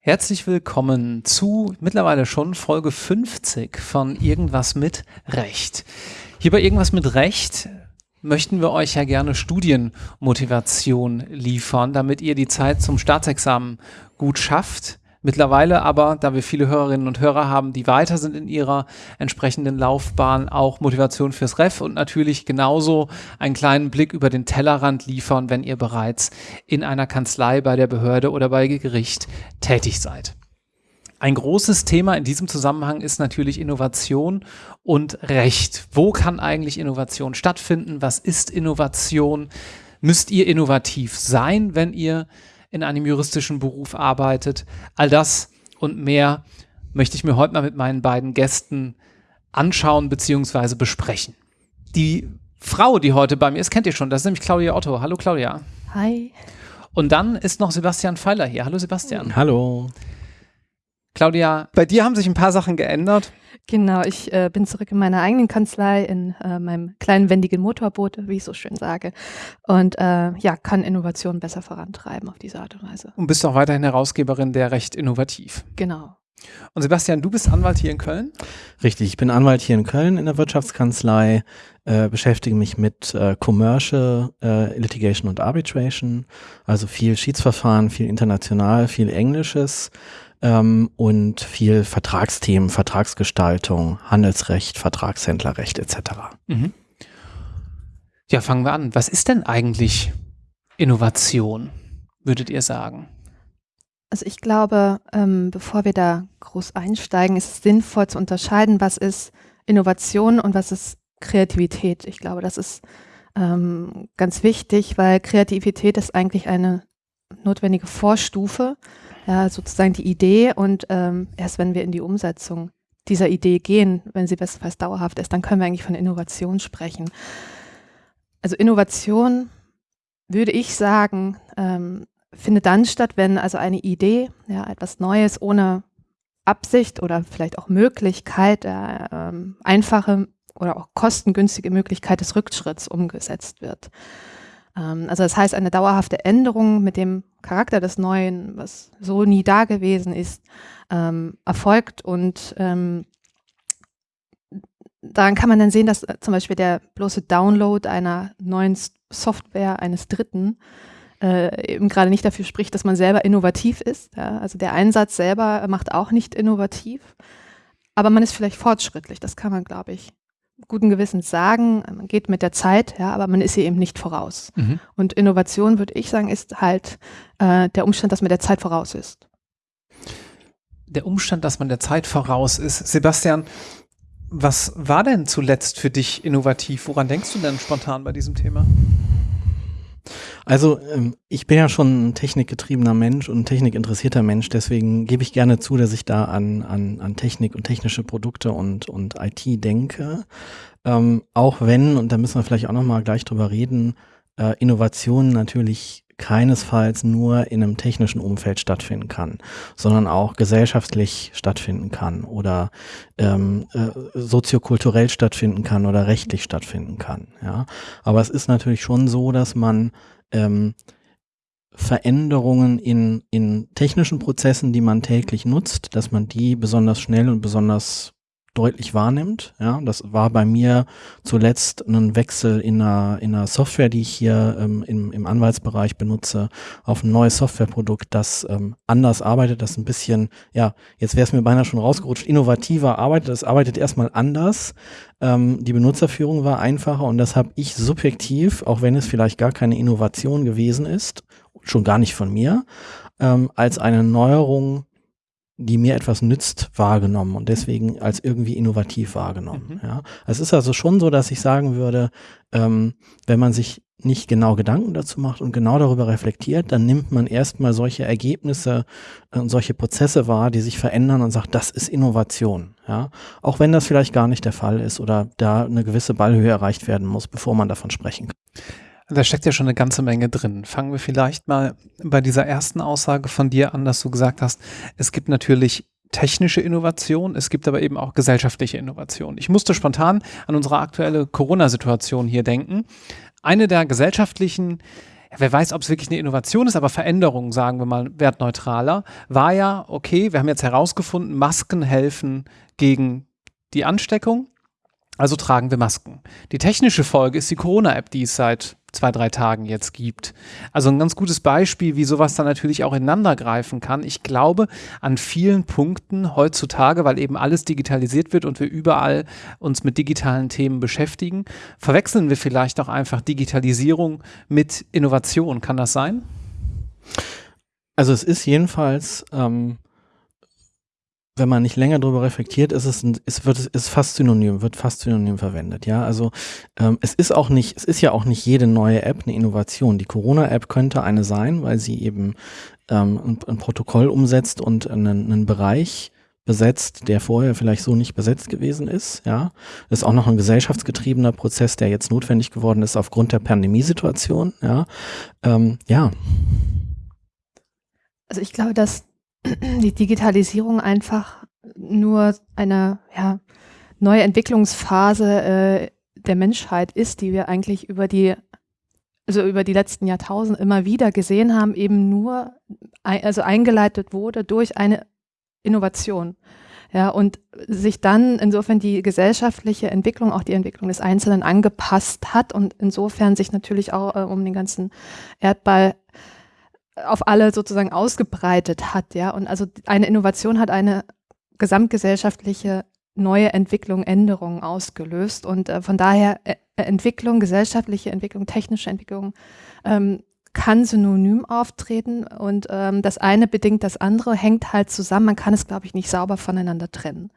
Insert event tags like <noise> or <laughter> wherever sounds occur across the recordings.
Herzlich willkommen zu mittlerweile schon Folge 50 von Irgendwas mit Recht. Hier bei Irgendwas mit Recht möchten wir euch ja gerne Studienmotivation liefern, damit ihr die Zeit zum Staatsexamen gut schafft. Mittlerweile aber, da wir viele Hörerinnen und Hörer haben, die weiter sind in ihrer entsprechenden Laufbahn, auch Motivation fürs Ref und natürlich genauso einen kleinen Blick über den Tellerrand liefern, wenn ihr bereits in einer Kanzlei bei der Behörde oder bei Gericht tätig seid. Ein großes Thema in diesem Zusammenhang ist natürlich Innovation und Recht. Wo kann eigentlich Innovation stattfinden? Was ist Innovation? Müsst ihr innovativ sein, wenn ihr in einem juristischen Beruf arbeitet. All das und mehr möchte ich mir heute mal mit meinen beiden Gästen anschauen bzw. besprechen. Die Frau, die heute bei mir ist, kennt ihr schon. Das ist nämlich Claudia Otto. Hallo Claudia. Hi. Und dann ist noch Sebastian Pfeiler hier. Hallo Sebastian. Hallo. Claudia, bei dir haben sich ein paar Sachen geändert. Genau, ich äh, bin zurück in meiner eigenen Kanzlei, in äh, meinem kleinen wendigen Motorboot, wie ich so schön sage. Und äh, ja, kann Innovation besser vorantreiben auf diese Art und Weise. Und bist auch weiterhin Herausgeberin der Recht Innovativ. Genau. Und Sebastian, du bist Anwalt hier in Köln? Richtig, ich bin Anwalt hier in Köln in der Wirtschaftskanzlei, äh, beschäftige mich mit äh, Commercial äh, Litigation und Arbitration, also viel Schiedsverfahren, viel international, viel Englisches ähm, und viel Vertragsthemen, Vertragsgestaltung, Handelsrecht, Vertragshändlerrecht etc. Mhm. Ja, fangen wir an. Was ist denn eigentlich Innovation, würdet ihr sagen? Also ich glaube, ähm, bevor wir da groß einsteigen, ist es sinnvoll zu unterscheiden, was ist Innovation und was ist Kreativität. Ich glaube, das ist ähm, ganz wichtig, weil Kreativität ist eigentlich eine notwendige Vorstufe ja, sozusagen die Idee und ähm, erst wenn wir in die Umsetzung dieser Idee gehen, wenn sie bestenfalls dauerhaft ist, dann können wir eigentlich von Innovation sprechen. Also Innovation, würde ich sagen, ähm, findet dann statt, wenn also eine Idee, ja, etwas Neues ohne Absicht oder vielleicht auch Möglichkeit, äh, ähm, einfache oder auch kostengünstige Möglichkeit des Rückschritts umgesetzt wird. Ähm, also das heißt, eine dauerhafte Änderung mit dem Charakter des Neuen, was so nie da gewesen ist, ähm, erfolgt und ähm, daran kann man dann sehen, dass äh, zum Beispiel der bloße Download einer neuen Software eines Dritten äh, eben gerade nicht dafür spricht, dass man selber innovativ ist. Ja? Also der Einsatz selber macht auch nicht innovativ, aber man ist vielleicht fortschrittlich. Das kann man, glaube ich, guten Gewissens sagen, man geht mit der Zeit, ja, aber man ist ihr eben nicht voraus. Mhm. Und Innovation, würde ich sagen, ist halt äh, der Umstand, dass man der Zeit voraus ist. Der Umstand, dass man der Zeit voraus ist. Sebastian, was war denn zuletzt für dich innovativ? Woran denkst du denn spontan bei diesem Thema? Also ähm, ich bin ja schon ein technikgetriebener Mensch und ein technikinteressierter Mensch, deswegen gebe ich gerne zu, dass ich da an, an, an Technik und technische Produkte und, und IT denke. Ähm, auch wenn, und da müssen wir vielleicht auch nochmal gleich drüber reden, äh, Innovationen natürlich keinesfalls nur in einem technischen Umfeld stattfinden kann, sondern auch gesellschaftlich stattfinden kann oder ähm, äh, soziokulturell stattfinden kann oder rechtlich stattfinden kann. Ja, aber es ist natürlich schon so, dass man ähm, Veränderungen in, in technischen Prozessen, die man täglich nutzt, dass man die besonders schnell und besonders deutlich wahrnimmt. Ja, das war bei mir zuletzt ein Wechsel in einer, in einer Software, die ich hier ähm, im, im Anwaltsbereich benutze, auf ein neues Softwareprodukt, das ähm, anders arbeitet, das ein bisschen, ja, jetzt wäre es mir beinahe schon rausgerutscht, innovativer arbeitet. Das arbeitet erstmal anders. Ähm, die Benutzerführung war einfacher und das habe ich subjektiv, auch wenn es vielleicht gar keine Innovation gewesen ist, schon gar nicht von mir, ähm, als eine Neuerung die mir etwas nützt, wahrgenommen und deswegen als irgendwie innovativ wahrgenommen. Mhm. Ja. Es ist also schon so, dass ich sagen würde, ähm, wenn man sich nicht genau Gedanken dazu macht und genau darüber reflektiert, dann nimmt man erstmal solche Ergebnisse und solche Prozesse wahr, die sich verändern und sagt, das ist Innovation. Ja. Auch wenn das vielleicht gar nicht der Fall ist oder da eine gewisse Ballhöhe erreicht werden muss, bevor man davon sprechen kann. Da steckt ja schon eine ganze Menge drin. Fangen wir vielleicht mal bei dieser ersten Aussage von dir an, dass du gesagt hast, es gibt natürlich technische Innovation, es gibt aber eben auch gesellschaftliche Innovation. Ich musste spontan an unsere aktuelle Corona-Situation hier denken. Eine der gesellschaftlichen wer weiß, ob es wirklich eine Innovation ist, aber Veränderung, sagen wir mal wertneutraler, war ja, okay, wir haben jetzt herausgefunden, Masken helfen gegen die Ansteckung, also tragen wir Masken. Die technische Folge ist die Corona-App, die es seit zwei, drei Tagen jetzt gibt. Also ein ganz gutes Beispiel, wie sowas dann natürlich auch ineinander greifen kann. Ich glaube, an vielen Punkten heutzutage, weil eben alles digitalisiert wird und wir überall uns mit digitalen Themen beschäftigen, verwechseln wir vielleicht auch einfach Digitalisierung mit Innovation. Kann das sein? Also es ist jedenfalls ähm, wenn man nicht länger darüber reflektiert, ist es, es wird, ist fast synonym, wird fast synonym verwendet. Ja, also ähm, es ist auch nicht, es ist ja auch nicht jede neue App eine Innovation. Die Corona-App könnte eine sein, weil sie eben ähm, ein, ein Protokoll umsetzt und einen, einen Bereich besetzt, der vorher vielleicht so nicht besetzt gewesen ist. Ja, ist auch noch ein gesellschaftsgetriebener Prozess, der jetzt notwendig geworden ist aufgrund der Pandemiesituation. Ja, ähm, ja. Also ich glaube, dass die Digitalisierung einfach nur eine ja, neue Entwicklungsphase äh, der Menschheit ist, die wir eigentlich über die also über die letzten Jahrtausende immer wieder gesehen haben, eben nur also eingeleitet wurde durch eine Innovation. Ja, und sich dann insofern die gesellschaftliche Entwicklung, auch die Entwicklung des Einzelnen angepasst hat und insofern sich natürlich auch äh, um den ganzen Erdball auf alle sozusagen ausgebreitet hat, ja. Und also eine Innovation hat eine gesamtgesellschaftliche neue Entwicklung, Änderungen ausgelöst. Und äh, von daher äh, Entwicklung, gesellschaftliche Entwicklung, technische Entwicklung ähm, kann synonym auftreten und ähm, das eine bedingt das andere, hängt halt zusammen. Man kann es, glaube ich, nicht sauber voneinander trennen.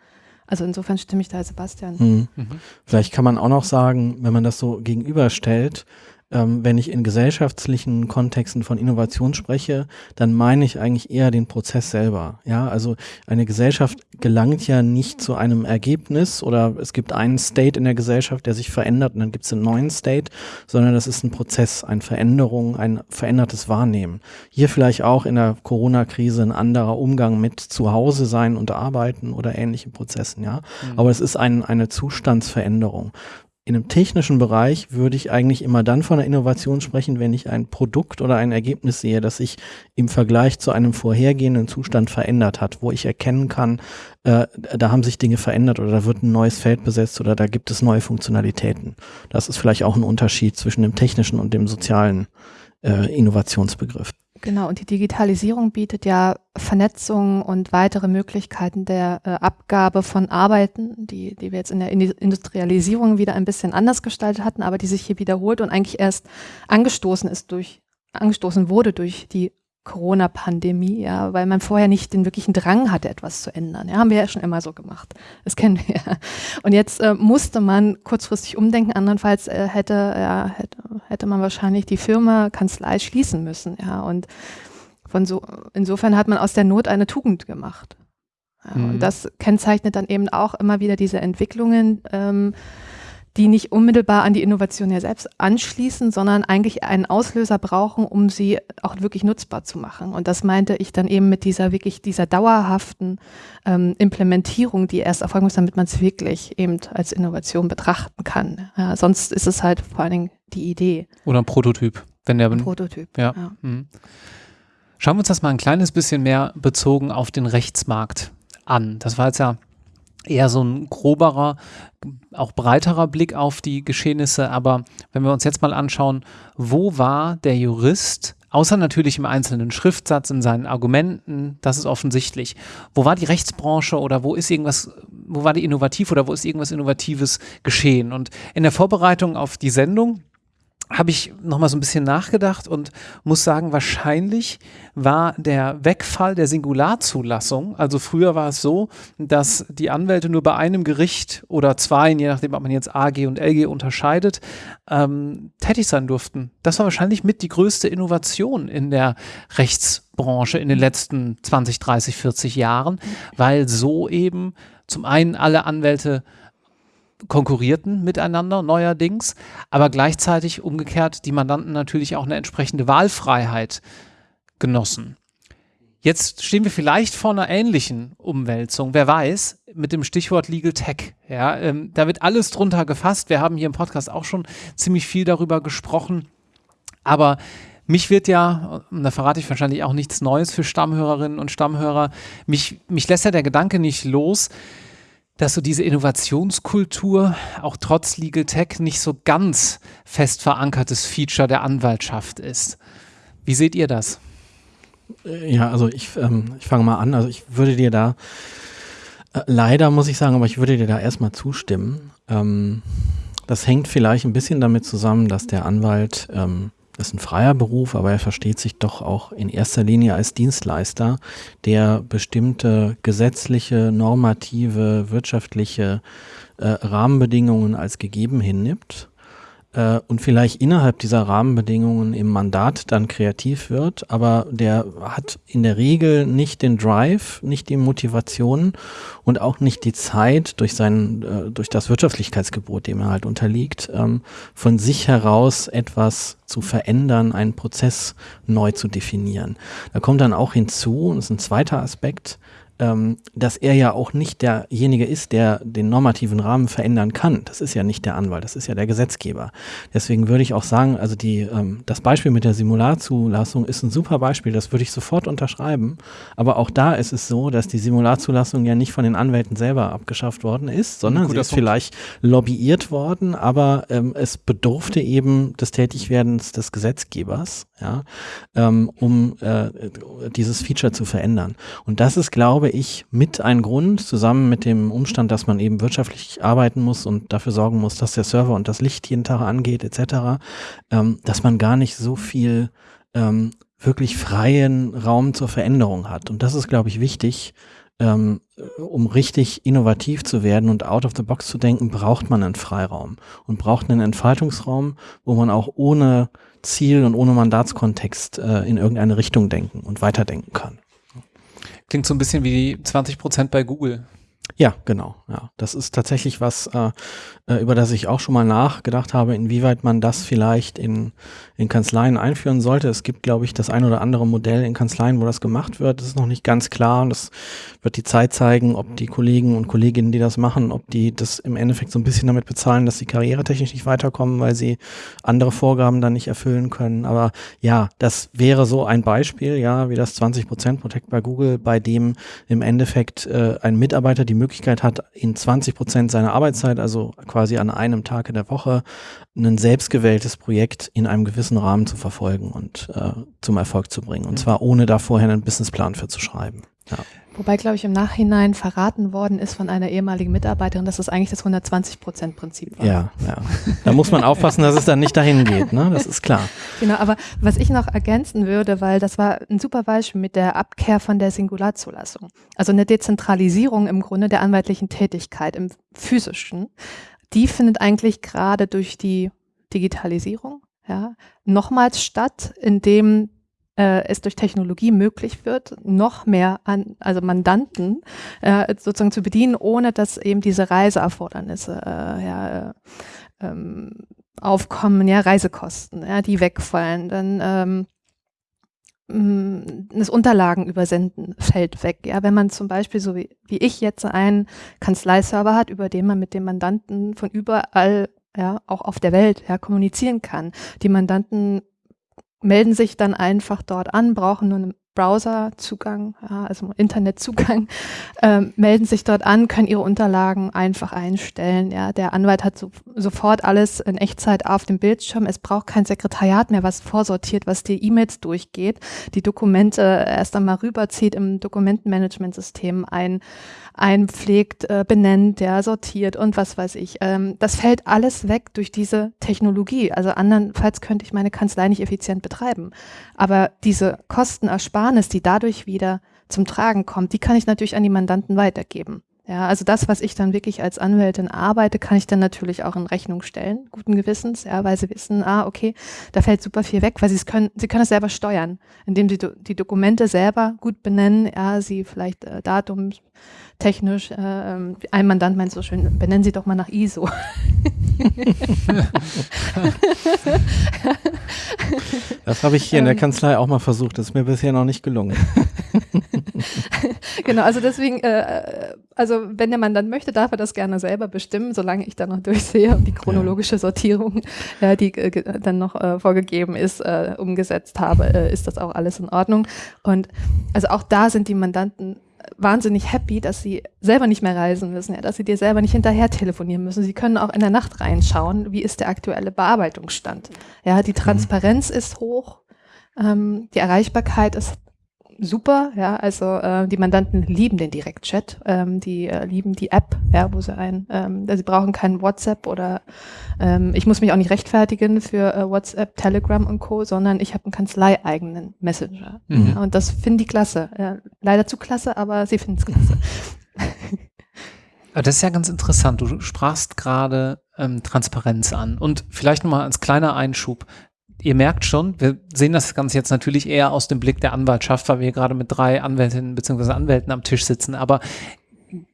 Also insofern stimme ich da Sebastian. Mhm. Mhm. Vielleicht kann man auch noch sagen, wenn man das so gegenüberstellt, ähm, wenn ich in gesellschaftlichen Kontexten von Innovation spreche, dann meine ich eigentlich eher den Prozess selber. Ja, also eine Gesellschaft gelangt ja nicht zu einem Ergebnis oder es gibt einen State in der Gesellschaft, der sich verändert und dann gibt es einen neuen State, sondern das ist ein Prozess, eine Veränderung, ein verändertes Wahrnehmen. Hier vielleicht auch in der Corona-Krise ein anderer Umgang mit Zuhause sein und arbeiten oder ähnlichen Prozessen, ja. Mhm. Aber es ist ein, eine Zustandsveränderung in einem technischen Bereich würde ich eigentlich immer dann von einer Innovation sprechen, wenn ich ein Produkt oder ein Ergebnis sehe, das sich im Vergleich zu einem vorhergehenden Zustand verändert hat, wo ich erkennen kann, äh, da haben sich Dinge verändert oder da wird ein neues Feld besetzt oder da gibt es neue Funktionalitäten. Das ist vielleicht auch ein Unterschied zwischen dem technischen und dem sozialen äh, Innovationsbegriff. Genau, und die Digitalisierung bietet ja Vernetzung und weitere Möglichkeiten der äh, Abgabe von Arbeiten, die, die wir jetzt in der Industrialisierung wieder ein bisschen anders gestaltet hatten, aber die sich hier wiederholt und eigentlich erst angestoßen ist durch, angestoßen wurde durch die Corona-Pandemie, ja, weil man vorher nicht den wirklichen Drang hatte, etwas zu ändern. Ja, haben wir ja schon immer so gemacht. Das kennen wir ja. Und jetzt äh, musste man kurzfristig umdenken, andernfalls äh, hätte, ja, hätte, hätte man wahrscheinlich die Firma, Kanzlei schließen müssen, ja. Und von so, insofern hat man aus der Not eine Tugend gemacht. Ja, mhm. Und das kennzeichnet dann eben auch immer wieder diese Entwicklungen, ähm, die nicht unmittelbar an die Innovation ja selbst anschließen, sondern eigentlich einen Auslöser brauchen, um sie auch wirklich nutzbar zu machen. Und das meinte ich dann eben mit dieser wirklich dieser dauerhaften ähm, Implementierung, die erst erfolgen muss, damit man es wirklich eben als Innovation betrachten kann. Ja, sonst ist es halt vor allen Dingen die Idee. Oder ein Prototyp. Wenn der ein Prototyp. Ja. ja. Mhm. Schauen wir uns das mal ein kleines bisschen mehr bezogen auf den Rechtsmarkt an. Das war jetzt ja eher so ein groberer, auch breiterer Blick auf die Geschehnisse. Aber wenn wir uns jetzt mal anschauen, wo war der Jurist, außer natürlich im einzelnen Schriftsatz, in seinen Argumenten, das ist offensichtlich. Wo war die Rechtsbranche oder wo ist irgendwas, wo war die innovativ oder wo ist irgendwas Innovatives geschehen? Und in der Vorbereitung auf die Sendung habe ich nochmal so ein bisschen nachgedacht und muss sagen, wahrscheinlich war der Wegfall der Singularzulassung, also früher war es so, dass die Anwälte nur bei einem Gericht oder zwei, je nachdem, ob man jetzt AG und LG unterscheidet, ähm, tätig sein durften. Das war wahrscheinlich mit die größte Innovation in der Rechtsbranche in den letzten 20, 30, 40 Jahren, weil so eben zum einen alle Anwälte konkurrierten miteinander neuerdings, aber gleichzeitig umgekehrt die Mandanten natürlich auch eine entsprechende Wahlfreiheit genossen. Jetzt stehen wir vielleicht vor einer ähnlichen Umwälzung, wer weiß, mit dem Stichwort Legal Tech. Ja, ähm, da wird alles drunter gefasst. Wir haben hier im Podcast auch schon ziemlich viel darüber gesprochen. Aber mich wird ja, und da verrate ich wahrscheinlich auch nichts Neues für Stammhörerinnen und Stammhörer, mich, mich lässt ja der Gedanke nicht los, dass so diese Innovationskultur auch trotz Legal Tech nicht so ganz fest verankertes Feature der Anwaltschaft ist. Wie seht ihr das? Äh, ja, also ich, ähm, ich fange mal an. Also ich würde dir da, äh, leider muss ich sagen, aber ich würde dir da erstmal zustimmen. Ähm, das hängt vielleicht ein bisschen damit zusammen, dass der Anwalt, ähm, ist ein freier Beruf, aber er versteht sich doch auch in erster Linie als Dienstleister, der bestimmte gesetzliche, normative, wirtschaftliche äh, Rahmenbedingungen als gegeben hinnimmt äh, und vielleicht innerhalb dieser Rahmenbedingungen im Mandat dann kreativ wird, aber der hat in der Regel nicht den Drive, nicht die Motivation und auch nicht die Zeit durch sein, äh, durch das Wirtschaftlichkeitsgebot, dem er halt unterliegt, ähm, von sich heraus etwas zu verändern, einen Prozess neu zu definieren. Da kommt dann auch hinzu, und das ist ein zweiter Aspekt, ähm, dass er ja auch nicht derjenige ist, der den normativen Rahmen verändern kann. Das ist ja nicht der Anwalt, das ist ja der Gesetzgeber. Deswegen würde ich auch sagen, also die, ähm, das Beispiel mit der Simularzulassung ist ein super Beispiel, das würde ich sofort unterschreiben. Aber auch da ist es so, dass die Simularzulassung ja nicht von den Anwälten selber abgeschafft worden ist, sondern sie ist Punkt. vielleicht lobbyiert worden, aber ähm, es bedurfte eben des Tätigwerdens des Gesetzgebers, ja, ähm, um äh, dieses Feature zu verändern. Und das ist, glaube glaube ich, mit ein Grund, zusammen mit dem Umstand, dass man eben wirtschaftlich arbeiten muss und dafür sorgen muss, dass der Server und das Licht jeden Tag angeht, etc., ähm, dass man gar nicht so viel ähm, wirklich freien Raum zur Veränderung hat. Und das ist, glaube ich, wichtig. Ähm, um richtig innovativ zu werden und out of the box zu denken, braucht man einen Freiraum und braucht einen Entfaltungsraum, wo man auch ohne Ziel und ohne Mandatskontext äh, in irgendeine Richtung denken und weiterdenken kann. Klingt so ein bisschen wie 20 Prozent bei Google. Ja, genau. Ja, das ist tatsächlich was, äh, äh, über das ich auch schon mal nachgedacht habe, inwieweit man das vielleicht in, in Kanzleien einführen sollte. Es gibt, glaube ich, das ein oder andere Modell in Kanzleien, wo das gemacht wird. Das ist noch nicht ganz klar und das wird die Zeit zeigen, ob die Kollegen und Kolleginnen, die das machen, ob die das im Endeffekt so ein bisschen damit bezahlen, dass sie karrieretechnisch nicht weiterkommen, weil sie andere Vorgaben dann nicht erfüllen können. Aber ja, das wäre so ein Beispiel, ja, wie das 20% Protect bei Google, bei dem im Endeffekt äh, ein Mitarbeiter die Möglichkeit hat, in 20 Prozent seiner Arbeitszeit, also quasi an einem Tag in der Woche, ein selbstgewähltes Projekt in einem gewissen Rahmen zu verfolgen und äh, zum Erfolg zu bringen. Und zwar ohne da vorher einen Businessplan für zu schreiben. Ja. Wobei, glaube ich, im Nachhinein verraten worden ist von einer ehemaligen Mitarbeiterin, dass es eigentlich das 120-Prozent-Prinzip war. Ja, ja. Da muss man aufpassen, dass es dann nicht dahin geht, ne? Das ist klar. Genau, aber was ich noch ergänzen würde, weil das war ein super Beispiel mit der Abkehr von der Singularzulassung. Also eine Dezentralisierung im Grunde der anwaltlichen Tätigkeit im physischen, die findet eigentlich gerade durch die Digitalisierung ja, nochmals statt, indem äh, es durch Technologie möglich wird, noch mehr an, also Mandanten äh, sozusagen zu bedienen, ohne dass eben diese Reiseerfordernisse äh, ja, äh, ähm, aufkommen, ja, Reisekosten, ja, die wegfallen. Dann ähm, mm, das Unterlagen übersenden fällt weg. Ja, wenn man zum Beispiel so wie, wie ich jetzt einen Kanzleiserver hat, über den man mit dem Mandanten von überall ja, auch auf der Welt ja, kommunizieren kann. Die Mandanten melden sich dann einfach dort an, brauchen nur einen Browserzugang, ja, also Internetzugang, <laughs> ähm, melden sich dort an, können ihre Unterlagen einfach einstellen. Ja, der Anwalt hat so, sofort alles in Echtzeit auf dem Bildschirm. Es braucht kein Sekretariat mehr, was vorsortiert, was die E-Mails durchgeht, die Dokumente erst einmal rüberzieht im Dokumentenmanagementsystem ein, einpflegt, äh, benennt, ja, sortiert und was weiß ich. Ähm, das fällt alles weg durch diese Technologie. Also andernfalls könnte ich meine Kanzlei nicht effizient betreiben. Aber diese Kostenersparnis, die dadurch wieder zum Tragen kommt, die kann ich natürlich an die Mandanten weitergeben. Ja, also das, was ich dann wirklich als Anwältin arbeite, kann ich dann natürlich auch in Rechnung stellen, guten Gewissens, ja, weil sie wissen, ah, okay, da fällt super viel weg, weil sie es können, sie können es selber steuern, indem sie do, die Dokumente selber gut benennen, ja, sie vielleicht äh, Datum technisch, äh, ähm, ein Mandant meint so schön, benennen Sie doch mal nach ISO. <laughs> das habe ich hier in der Kanzlei auch mal versucht, das ist mir bisher noch nicht gelungen. <laughs> genau, also deswegen, äh, also wenn der Mann dann möchte, darf er das gerne selber bestimmen, solange ich dann noch durchsehe und die chronologische Sortierung, <laughs> äh, die äh, dann noch äh, vorgegeben ist, äh, umgesetzt habe, äh, ist das auch alles in Ordnung. Und also auch da sind die Mandanten wahnsinnig happy, dass sie selber nicht mehr reisen müssen, ja, dass sie dir selber nicht hinterher telefonieren müssen. Sie können auch in der Nacht reinschauen, wie ist der aktuelle Bearbeitungsstand. Ja, die mhm. Transparenz mhm. ist hoch, ähm, die Erreichbarkeit ist super, ja, also äh, die Mandanten lieben den Direktchat, ähm, die äh, lieben die App, ja, wo sie ein, ähm, sie brauchen kein WhatsApp oder ähm, ich muss mich auch nicht rechtfertigen für äh, WhatsApp, Telegram und Co., sondern ich habe einen kanzleieigenen Messenger. Mhm. Ja, und das finden die klasse. Ja, leider zu klasse, aber sie finden es klasse. Das ist ja ganz interessant. Du sprachst gerade ähm, Transparenz an. Und vielleicht nochmal als kleiner Einschub ihr merkt schon, wir sehen das Ganze jetzt natürlich eher aus dem Blick der Anwaltschaft, weil wir gerade mit drei Anwältinnen bzw. Anwälten am Tisch sitzen. Aber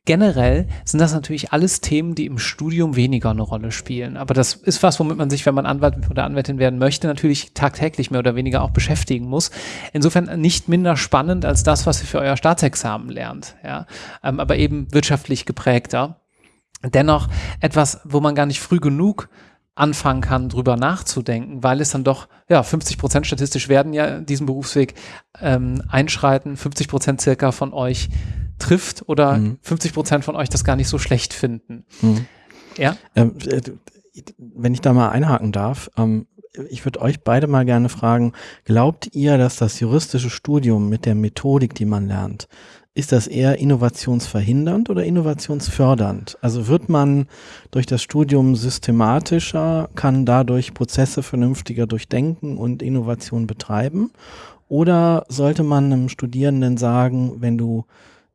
generell sind das natürlich alles Themen, die im Studium weniger eine Rolle spielen. Aber das ist was, womit man sich, wenn man Anwalt oder Anwältin werden möchte, natürlich tagtäglich mehr oder weniger auch beschäftigen muss. Insofern nicht minder spannend als das, was ihr für euer Staatsexamen lernt. Ja? Ähm, aber eben wirtschaftlich geprägter. Dennoch etwas, wo man gar nicht früh genug anfangen kann, drüber nachzudenken, weil es dann doch, ja, 50 Prozent statistisch werden ja diesen Berufsweg ähm, einschreiten, 50 Prozent circa von euch trifft oder mhm. 50 Prozent von euch das gar nicht so schlecht finden. Mhm. Ja. Ähm, äh, wenn ich da mal einhaken darf, ähm, ich würde euch beide mal gerne fragen, glaubt ihr, dass das juristische Studium mit der Methodik, die man lernt, ist das eher innovationsverhindernd oder innovationsfördernd? Also wird man durch das Studium systematischer, kann dadurch Prozesse vernünftiger durchdenken und Innovation betreiben? Oder sollte man einem Studierenden sagen, wenn du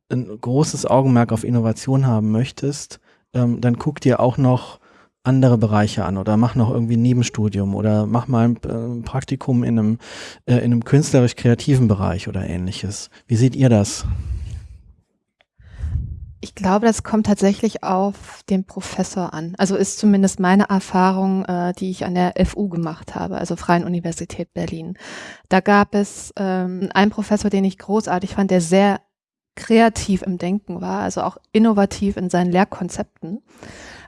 ein großes Augenmerk auf Innovation haben möchtest, ähm, dann guck dir auch noch andere Bereiche an oder mach noch irgendwie ein Nebenstudium oder mach mal ein, äh, Praktikum in einem, äh, in einem künstlerisch-kreativen Bereich oder ähnliches. Wie seht ihr das? Ich glaube, das kommt tatsächlich auf den Professor an. Also ist zumindest meine Erfahrung, äh, die ich an der FU gemacht habe, also Freien Universität Berlin. Da gab es ähm, einen Professor, den ich großartig fand, der sehr kreativ im Denken war, also auch innovativ in seinen Lehrkonzepten.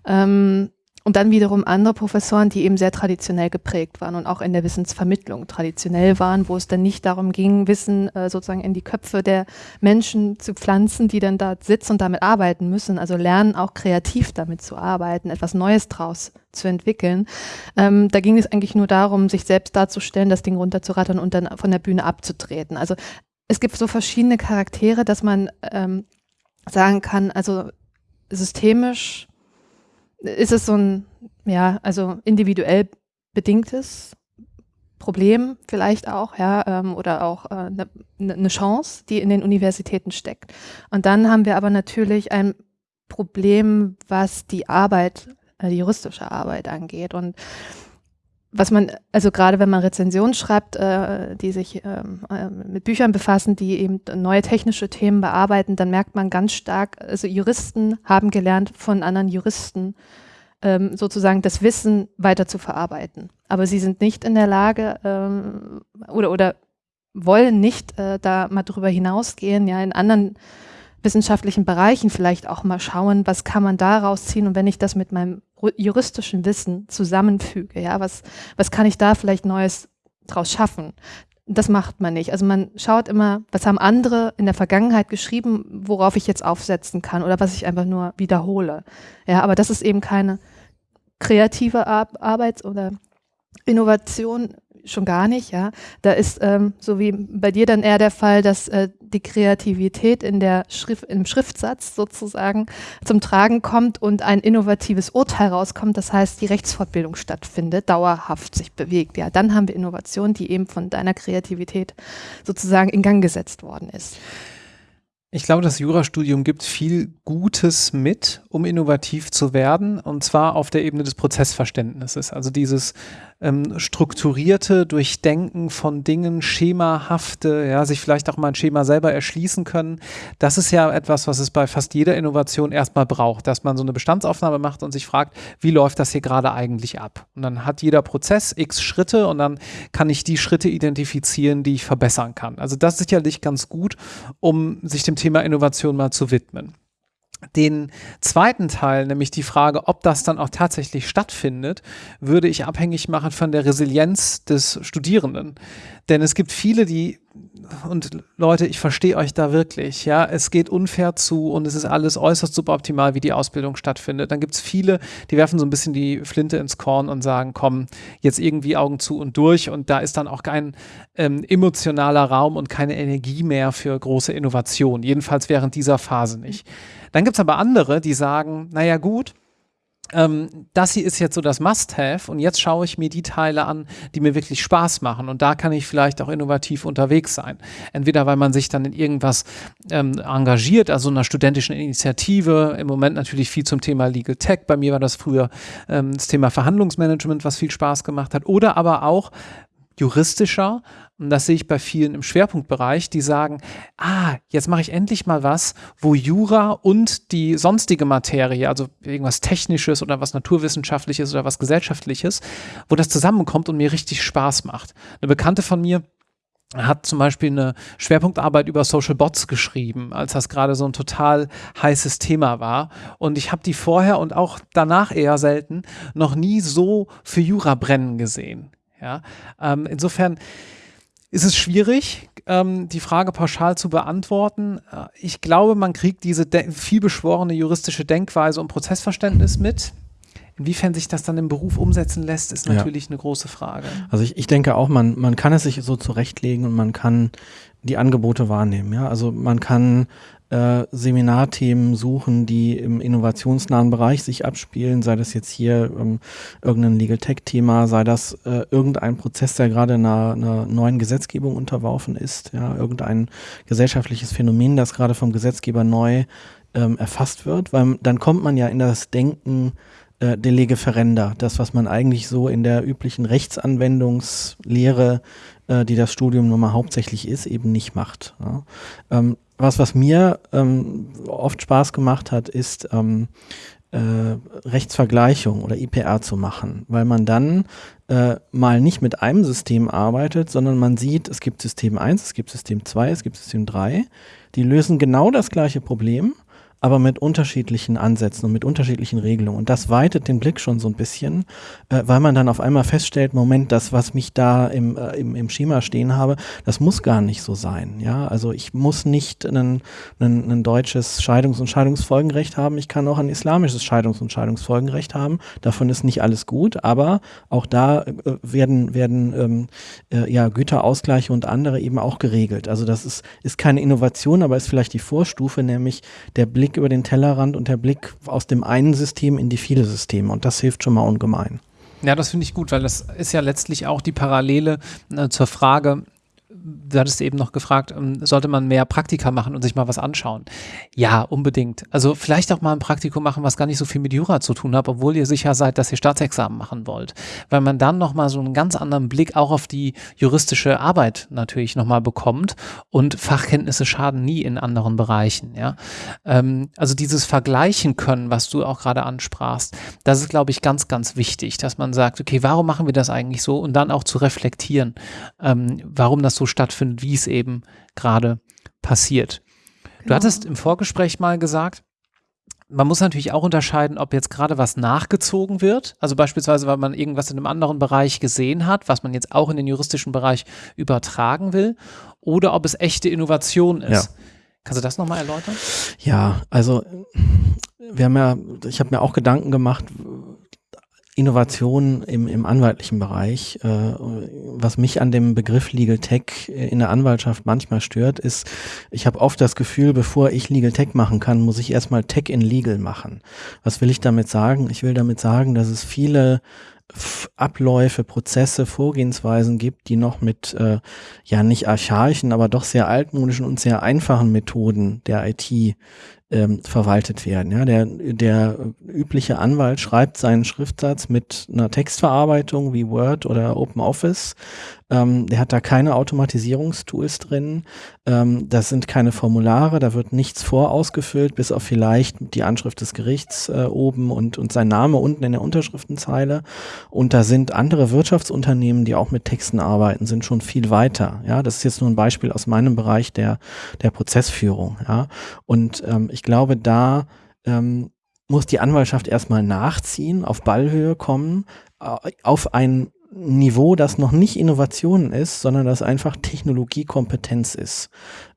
Ähm, und dann wiederum andere Professoren, die eben sehr traditionell geprägt waren und auch in der Wissensvermittlung traditionell waren, wo es dann nicht darum ging, Wissen äh, sozusagen in die Köpfe der Menschen zu pflanzen, die dann da sitzen und damit arbeiten müssen. Also lernen auch kreativ damit zu arbeiten, etwas Neues draus zu entwickeln. Ähm, da ging es eigentlich nur darum, sich selbst darzustellen, das Ding runterzurattern und dann von der Bühne abzutreten. Also es gibt so verschiedene Charaktere, dass man ähm, sagen kann, also systemisch ist es so ein, ja, also individuell bedingtes Problem vielleicht auch, ja, ähm, oder auch eine äh, ne, ne Chance, die in den Universitäten steckt. Und dann haben wir aber natürlich ein Problem, was die Arbeit, äh, die juristische Arbeit angeht. Und was man, also gerade wenn man Rezensionen schreibt, äh, die sich ähm, äh, mit Büchern befassen, die eben neue technische Themen bearbeiten, dann merkt man ganz stark, also Juristen haben gelernt von anderen Juristen ähm, sozusagen das Wissen weiter zu verarbeiten. Aber sie sind nicht in der Lage ähm, oder, oder wollen nicht äh, da mal drüber hinausgehen, ja, in anderen wissenschaftlichen Bereichen vielleicht auch mal schauen, was kann man daraus ziehen und wenn ich das mit meinem juristischen Wissen zusammenfüge, ja, was, was kann ich da vielleicht Neues draus schaffen? Das macht man nicht. Also man schaut immer, was haben andere in der Vergangenheit geschrieben, worauf ich jetzt aufsetzen kann oder was ich einfach nur wiederhole. Ja, aber das ist eben keine kreative Ar Arbeit oder Innovation schon gar nicht, ja. Da ist ähm, so wie bei dir dann eher der Fall, dass äh, die Kreativität in der Schrift, im Schriftsatz sozusagen zum Tragen kommt und ein innovatives Urteil rauskommt. Das heißt, die Rechtsfortbildung stattfindet, dauerhaft sich bewegt. Ja, dann haben wir Innovation, die eben von deiner Kreativität sozusagen in Gang gesetzt worden ist. Ich glaube, das Jurastudium gibt viel Gutes mit, um innovativ zu werden, und zwar auf der Ebene des Prozessverständnisses. Also dieses ähm, strukturierte Durchdenken von Dingen, schemahafte, ja, sich vielleicht auch mal ein Schema selber erschließen können. Das ist ja etwas, was es bei fast jeder Innovation erstmal braucht, dass man so eine Bestandsaufnahme macht und sich fragt, wie läuft das hier gerade eigentlich ab? Und dann hat jeder Prozess x Schritte und dann kann ich die Schritte identifizieren, die ich verbessern kann. Also das ist sicherlich ganz gut, um sich dem Thema Innovation mal zu widmen. Den zweiten Teil, nämlich die Frage, ob das dann auch tatsächlich stattfindet, würde ich abhängig machen von der Resilienz des Studierenden. Denn es gibt viele, die, und Leute, ich verstehe euch da wirklich, ja, es geht unfair zu und es ist alles äußerst suboptimal, wie die Ausbildung stattfindet. Dann gibt es viele, die werfen so ein bisschen die Flinte ins Korn und sagen, komm, jetzt irgendwie Augen zu und durch und da ist dann auch kein ähm, emotionaler Raum und keine Energie mehr für große Innovation, jedenfalls während dieser Phase nicht. Dann gibt es aber andere, die sagen, naja gut, ähm, das hier ist jetzt so das Must-Have und jetzt schaue ich mir die Teile an, die mir wirklich Spaß machen. Und da kann ich vielleicht auch innovativ unterwegs sein. Entweder weil man sich dann in irgendwas ähm, engagiert, also einer studentischen Initiative, im Moment natürlich viel zum Thema Legal Tech, bei mir war das früher ähm, das Thema Verhandlungsmanagement, was viel Spaß gemacht hat, oder aber auch juristischer und das sehe ich bei vielen im Schwerpunktbereich, die sagen, ah, jetzt mache ich endlich mal was, wo Jura und die sonstige Materie, also irgendwas Technisches oder was Naturwissenschaftliches oder was Gesellschaftliches, wo das zusammenkommt und mir richtig Spaß macht. Eine Bekannte von mir, hat zum Beispiel eine Schwerpunktarbeit über Social Bots geschrieben, als das gerade so ein total heißes Thema war. Und ich habe die vorher und auch danach eher selten noch nie so für Jura brennen gesehen. Ja, ähm, insofern ist es schwierig, ähm, die Frage pauschal zu beantworten. Äh, ich glaube, man kriegt diese vielbeschworene juristische Denkweise und Prozessverständnis mit. Inwiefern sich das dann im Beruf umsetzen lässt, ist natürlich ja. eine große Frage. Also ich, ich denke auch, man, man kann es sich so zurechtlegen und man kann die Angebote wahrnehmen. Ja? Also man kann äh, Seminarthemen suchen, die im innovationsnahen Bereich sich abspielen, sei das jetzt hier ähm, irgendein Legal Tech-Thema, sei das äh, irgendein Prozess, der gerade einer, einer neuen Gesetzgebung unterworfen ist, ja, irgendein gesellschaftliches Phänomen, das gerade vom Gesetzgeber neu ähm, erfasst wird, weil dann kommt man ja in das Denken äh, de lege ferenda, das, was man eigentlich so in der üblichen Rechtsanwendungslehre, äh, die das Studium nun mal hauptsächlich ist, eben nicht macht. Ja. Ähm, was, was mir ähm, oft Spaß gemacht hat, ist ähm, äh, Rechtsvergleichung oder IPR zu machen, weil man dann äh, mal nicht mit einem System arbeitet, sondern man sieht, es gibt System 1, es gibt System 2, es gibt System 3, die lösen genau das gleiche Problem aber mit unterschiedlichen Ansätzen und mit unterschiedlichen Regelungen. Und das weitet den Blick schon so ein bisschen, äh, weil man dann auf einmal feststellt, Moment, das, was mich da im, äh, im, im Schema stehen habe, das muss gar nicht so sein. Ja, also ich muss nicht ein, deutsches Scheidungs- und Scheidungsfolgenrecht haben. Ich kann auch ein islamisches Scheidungs- und Scheidungsfolgenrecht haben. Davon ist nicht alles gut, aber auch da äh, werden, werden ähm, äh, ja, Güterausgleiche und andere eben auch geregelt. Also das ist, ist keine Innovation, aber ist vielleicht die Vorstufe, nämlich der Blick Blick über den Tellerrand und der Blick aus dem einen System in die viele Systeme. Und das hilft schon mal ungemein. Ja, das finde ich gut, weil das ist ja letztlich auch die Parallele äh, zur Frage, du hattest eben noch gefragt, ähm, sollte man mehr Praktika machen und sich mal was anschauen? Ja, unbedingt. Also vielleicht auch mal ein Praktikum machen, was gar nicht so viel mit Jura zu tun hat, obwohl ihr sicher seid, dass ihr Staatsexamen machen wollt. Weil man dann nochmal so einen ganz anderen Blick auch auf die juristische Arbeit natürlich nochmal bekommt und Fachkenntnisse schaden nie in anderen Bereichen. Ja? Ähm, also dieses Vergleichen können, was du auch gerade ansprachst, das ist, glaube ich, ganz, ganz wichtig, dass man sagt, okay, warum machen wir das eigentlich so? Und dann auch zu reflektieren, ähm, warum das so stattfindet, wie es eben gerade passiert. Genau. Du hattest im Vorgespräch mal gesagt, man muss natürlich auch unterscheiden, ob jetzt gerade was nachgezogen wird, also beispielsweise, weil man irgendwas in einem anderen Bereich gesehen hat, was man jetzt auch in den juristischen Bereich übertragen will, oder ob es echte Innovation ist. Ja. Kannst du das nochmal erläutern? Ja, also wir haben ja, ich habe mir auch Gedanken gemacht, Innovation im, im anwaltlichen Bereich. Äh, was mich an dem Begriff Legal Tech in der Anwaltschaft manchmal stört, ist, ich habe oft das Gefühl, bevor ich Legal Tech machen kann, muss ich erstmal Tech in Legal machen. Was will ich damit sagen? Ich will damit sagen, dass es viele Abläufe, Prozesse, Vorgehensweisen gibt, die noch mit äh, ja nicht archaischen, aber doch sehr altmodischen und sehr einfachen Methoden der IT ähm, verwaltet werden. Ja, der, der übliche Anwalt schreibt seinen Schriftsatz mit einer Textverarbeitung wie Word oder OpenOffice. Ähm, der hat da keine Automatisierungstools drin. Ähm, das sind keine Formulare, da wird nichts vorausgefüllt, bis auf vielleicht die Anschrift des Gerichts äh, oben und, und sein Name unten in der Unterschriftenzeile. Und da sind andere Wirtschaftsunternehmen, die auch mit Texten arbeiten, sind schon viel weiter. Ja, das ist jetzt nur ein Beispiel aus meinem Bereich der, der Prozessführung. Ja, und ähm, ich glaube, da ähm, muss die Anwaltschaft erstmal nachziehen, auf Ballhöhe kommen, äh, auf ein Niveau, das noch nicht Innovation ist, sondern das einfach Technologiekompetenz ist.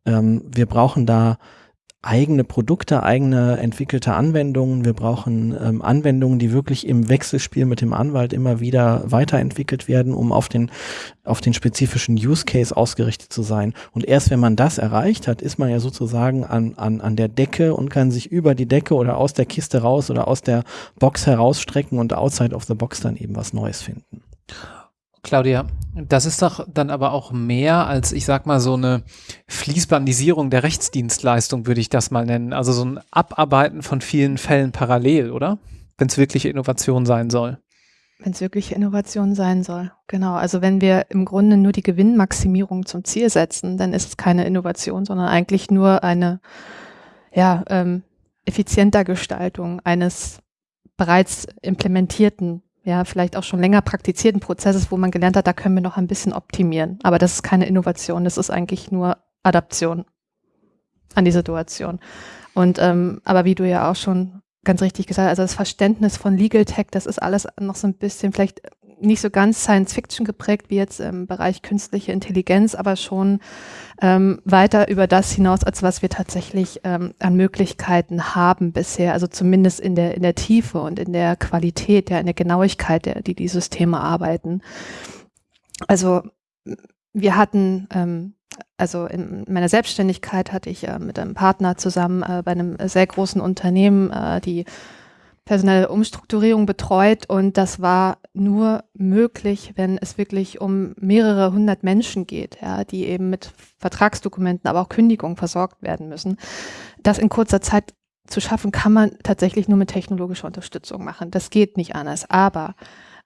Ähm, wir brauchen da eigene Produkte, eigene entwickelte Anwendungen. Wir brauchen ähm, Anwendungen, die wirklich im Wechselspiel mit dem Anwalt immer wieder weiterentwickelt werden, um auf den, auf den spezifischen Use Case ausgerichtet zu sein. Und erst wenn man das erreicht hat, ist man ja sozusagen an, an, an der Decke und kann sich über die Decke oder aus der Kiste raus oder aus der Box herausstrecken und outside of the box dann eben was Neues finden. Claudia, das ist doch dann aber auch mehr als, ich sag mal, so eine Fließbandisierung der Rechtsdienstleistung, würde ich das mal nennen. Also so ein Abarbeiten von vielen Fällen parallel, oder? Wenn es wirklich Innovation sein soll. Wenn es wirklich Innovation sein soll, genau. Also wenn wir im Grunde nur die Gewinnmaximierung zum Ziel setzen, dann ist es keine Innovation, sondern eigentlich nur eine ja, ähm, effizienter Gestaltung eines bereits implementierten ja, vielleicht auch schon länger praktizierten Prozesses, wo man gelernt hat, da können wir noch ein bisschen optimieren. Aber das ist keine Innovation, das ist eigentlich nur Adaption an die Situation. Und ähm, aber wie du ja auch schon ganz richtig gesagt hast, also das Verständnis von Legal Tech, das ist alles noch so ein bisschen vielleicht nicht so ganz Science Fiction geprägt wie jetzt im Bereich künstliche Intelligenz, aber schon ähm, weiter über das hinaus, als was wir tatsächlich ähm, an Möglichkeiten haben bisher, also zumindest in der, in der Tiefe und in der Qualität, ja, in der Genauigkeit, der, die die Systeme arbeiten. Also wir hatten, ähm, also in meiner Selbstständigkeit hatte ich äh, mit einem Partner zusammen äh, bei einem sehr großen Unternehmen, äh, die personelle Umstrukturierung betreut und das war nur möglich, wenn es wirklich um mehrere hundert Menschen geht, ja, die eben mit Vertragsdokumenten, aber auch Kündigungen versorgt werden müssen. Das in kurzer Zeit zu schaffen, kann man tatsächlich nur mit technologischer Unterstützung machen. Das geht nicht anders. Aber